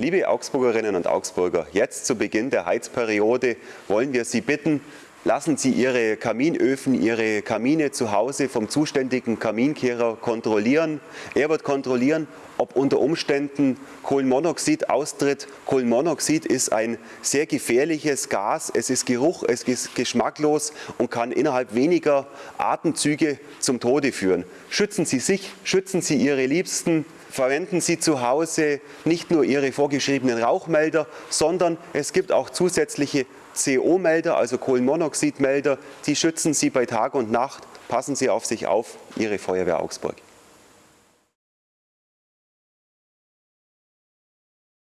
Liebe Augsburgerinnen und Augsburger, jetzt zu Beginn der Heizperiode wollen wir Sie bitten, lassen Sie Ihre Kaminöfen, Ihre Kamine zu Hause vom zuständigen Kaminkehrer kontrollieren. Er wird kontrollieren, ob unter Umständen Kohlenmonoxid austritt. Kohlenmonoxid ist ein sehr gefährliches Gas. Es ist Geruch, es ist geschmacklos und kann innerhalb weniger Atemzüge zum Tode führen. Schützen Sie sich, schützen Sie Ihre Liebsten, verwenden Sie zu Hause nicht nur Ihre vorgeschriebenen Rauchmelder, sondern es gibt auch zusätzliche CO-Melder, also Kohlenmonoxidmelder, die schützen Sie bei Tag und Nacht. Passen Sie auf sich auf, Ihre Feuerwehr Augsburg.